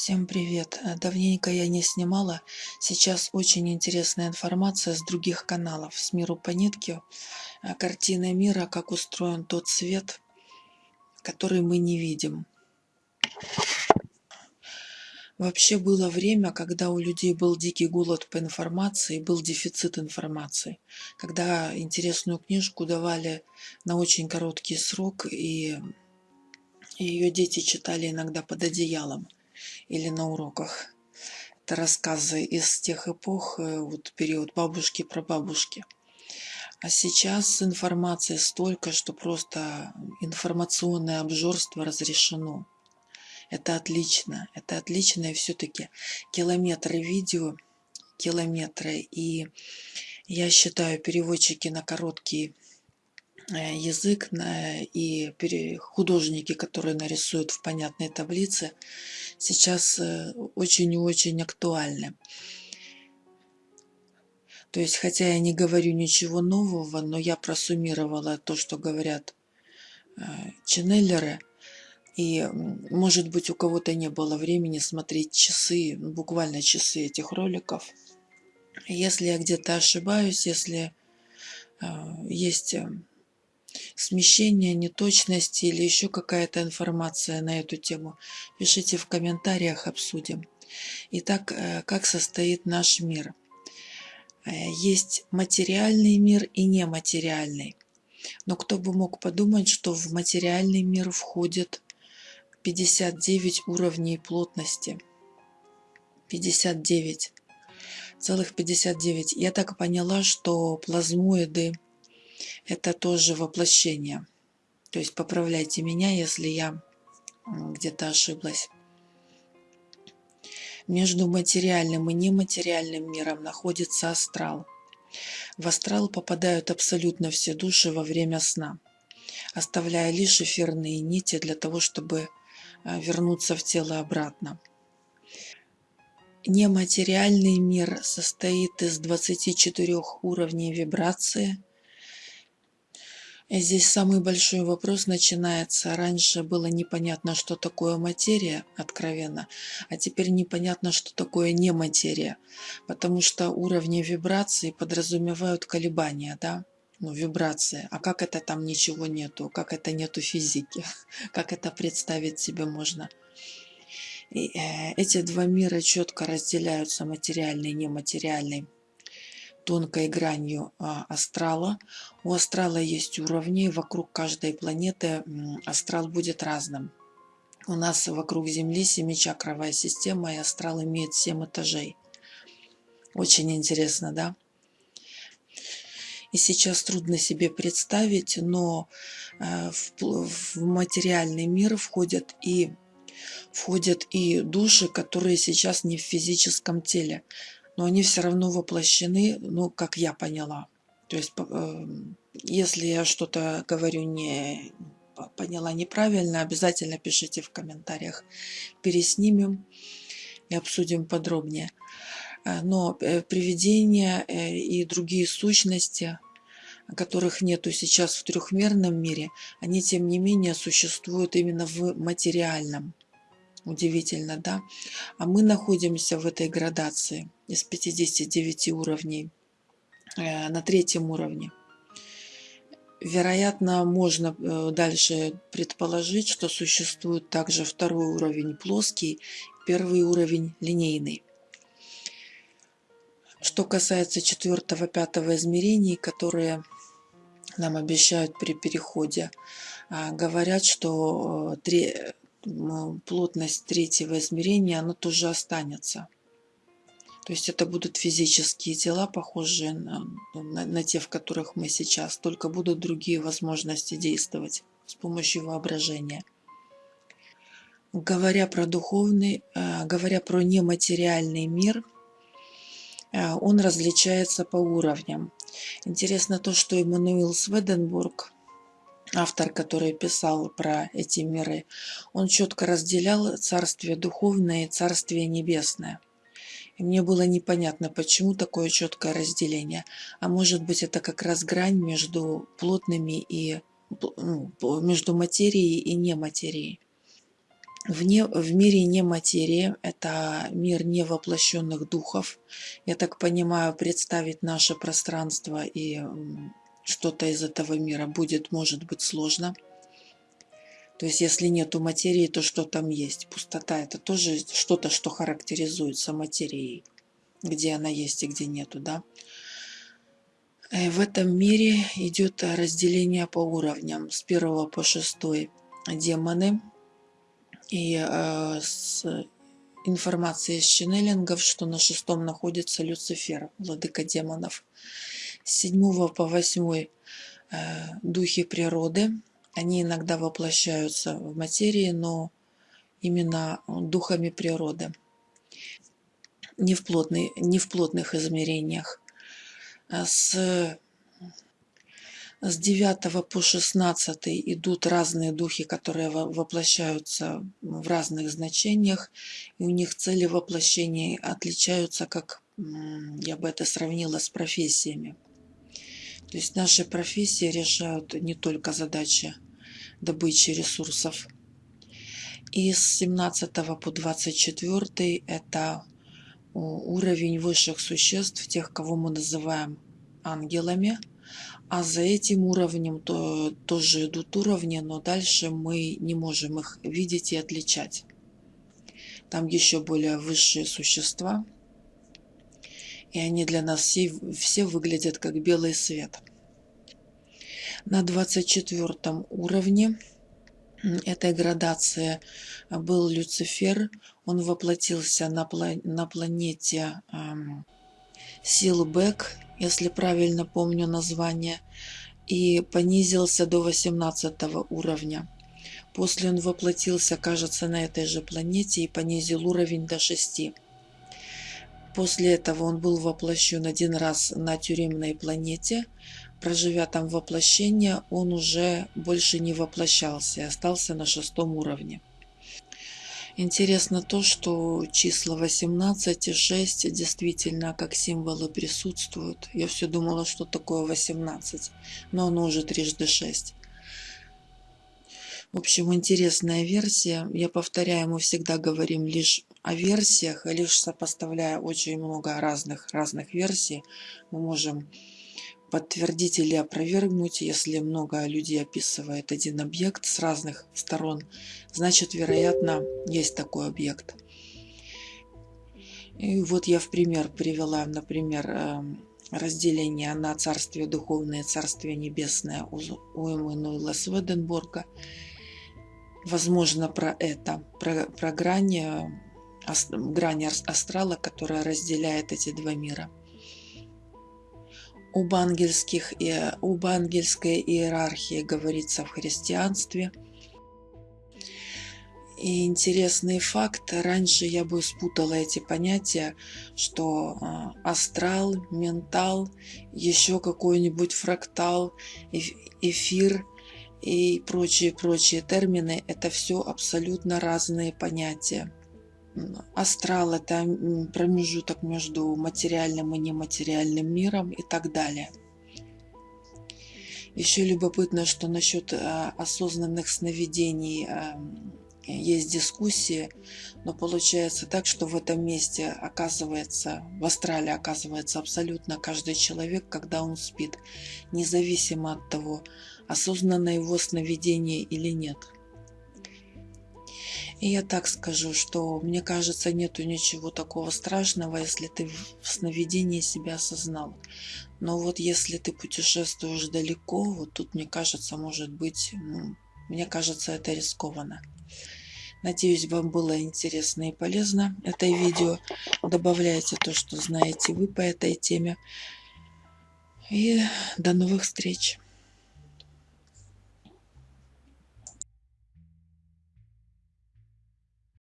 Всем привет! Э, давненько я не снимала. Сейчас очень интересная информация с других каналов. С миру по нитке. Э, картина мира, как устроен тот свет, который мы не видим. Вообще было время, когда у людей был дикий голод по информации, был дефицит информации. Когда интересную книжку давали на очень короткий срок, и ее дети читали иногда под одеялом или на уроках. Это рассказы из тех эпох, э, вот период бабушки про бабушки. А сейчас информации столько, что просто информационное обжорство разрешено. Это отлично, это отлично, и все-таки километры видео, километры, и я считаю, переводчики на короткий Э, язык и художники, которые нарисуют в понятной таблице, сейчас э, очень и очень актуальны. То есть, хотя я не говорю ничего нового, но я просуммировала то, что говорят э, ченнелеры, и, может быть, у кого-то не было времени смотреть часы, ну, буквально часы этих роликов. Если я где-то ошибаюсь, если есть смещения, неточности или еще какая-то информация на эту тему, пишите в комментариях, обсудим. Итак, э, как состоит наш мир? Э, есть материальный мир и нематериальный. Но кто бы мог подумать, что в материальный мир входит 59 уровней плотности. 59. Целых 59. Я так поняла, что плазмоиды это тоже воплощение. То есть поправляйте меня, если я где-то ошиблась. Между материальным и нематериальным миром находится астрал. В астрал попадают абсолютно все души во время сна, оставляя лишь эфирные нити для того, чтобы а, вернуться в тело обратно. Нематериальный мир состоит из 24 уровней вибрации, Здесь самый большой вопрос начинается. Раньше было непонятно, что такое материя, откровенно, а теперь непонятно, что такое нематерия, потому что уровни вибрации подразумевают колебания, да? ну, вибрации. А как это там ничего нету? Как это нету физики? Как это представить себе можно? И, э, эти два мира четко разделяются, материальный и нематериальный тонкой гранью а, астрала. У астрала есть уровни, вокруг каждой планеты астрал будет разным. У нас вокруг Земли семичакровая система, и астрал имеет 7 этажей. Очень интересно, да? И сейчас трудно себе представить, но э, в материальный мир входят и входят и души, которые сейчас не в физическом теле но они все равно воплощены, ну, как я поняла. То есть, эм, если я что-то говорю не поняла неправильно, обязательно пишите в комментариях. Переснимем и обсудим подробнее. Э, но э, привидения э, и другие сущности, которых нету сейчас в трехмерном мире, они тем не менее существуют именно в материальном. Удивительно, да? А мы находимся в этой градации из 59 уровней э, на третьем уровне. Вероятно, можно э, дальше предположить, что существует также второй уровень плоский, первый уровень линейный. Что касается четвертого, пятого измерений, которые нам обещают при переходе, а, говорят, что э, плотность третьего измерения, она тоже останется. То есть это будут физические тела, похожие на, на, на те, в которых мы сейчас, только будут другие возможности действовать с помощью воображения. Говоря про духовный, э, говоря про нематериальный мир, э, он различается по уровням. Интересно то, что Эммануил Сведенбург автор, который писал про эти миры, он четко разделял царствие духовное и царствие небесное. И мне было непонятно, почему такое четкое разделение. А может быть, это как раз грань между плотными и ну, между материей и нематерией. Вне, в мире не материи, это мир невоплощенных духов. Я так понимаю, представить наше пространство и что-то из этого мира будет, может быть, сложно. То есть, если нету материи, то что там есть? Пустота – это тоже что-то, что характеризуется материей, где она есть и где нету, да? Э, в этом мире идет разделение по уровням с первого по шестой демоны – и э, с информацией из ченнелингов, что на шестом находится Люцифер, владыка демонов. С седьмого по восьмой э, духи природы. Они иногда воплощаются в материи, но именно духами природы. Не в, плотный, не в плотных измерениях. А с с 9 по 16 идут разные духи, которые воплощаются в разных значениях, и у них цели воплощения отличаются, как я бы это сравнила с профессиями. То есть наши профессии решают не только задачи добычи ресурсов. И с 17 по 24 это уровень высших существ, тех, кого мы называем ангелами – а за этим уровнем то, тоже идут уровни, но дальше мы не можем их видеть и отличать. Там еще более высшие существа, и они для нас все, все выглядят как белый свет. На 24 уровне этой градации был Люцифер. Он воплотился на, пла на планете эм, Силбек если правильно помню название, и понизился до 18 уровня. После он воплотился, кажется, на этой же планете и понизил уровень до 6. После этого он был воплощен один раз на тюремной планете. Проживя там воплощение, он уже больше не воплощался и остался на шестом уровне. Интересно то, что числа 18 и 6 действительно как символы присутствуют. Я все думала, что такое 18, но оно уже трижды 6. В общем, интересная версия. Я повторяю, мы всегда говорим лишь о версиях, лишь сопоставляя очень много разных, разных версий, мы можем подтвердить или опровергнуть, если много людей описывает один объект с разных сторон, значит, вероятно, есть такой объект. И вот я в пример привела, например, эм, разделение на Царствие Духовное и Царствие Небесное у Эммануила Сведенборга. Возможно, про это, про, про грани, грани астрала, которая разделяет эти два мира – об, ангельских, об ангельской иерархии говорится в христианстве. И интересный факт, раньше я бы спутала эти понятия, что а, астрал, ментал, еще какой-нибудь фрактал, эфир и прочие-прочие термины – это все абсолютно разные понятия. Астрал – это промежуток между материальным и нематериальным миром и так далее. Еще любопытно, что насчет а, осознанных сновидений а, есть дискуссии, но получается так, что в этом месте оказывается, в астрале оказывается абсолютно каждый человек, когда он спит, независимо от того, осознанно его сновидение или нет – и я так скажу, что мне кажется, нету ничего такого страшного, если ты в сновидении себя осознал. Но вот если ты путешествуешь далеко, вот тут, мне кажется, может быть, ну, мне кажется, это рискованно. Надеюсь, вам было интересно и полезно это видео. Добавляйте то, что знаете вы по этой теме. И до новых встреч!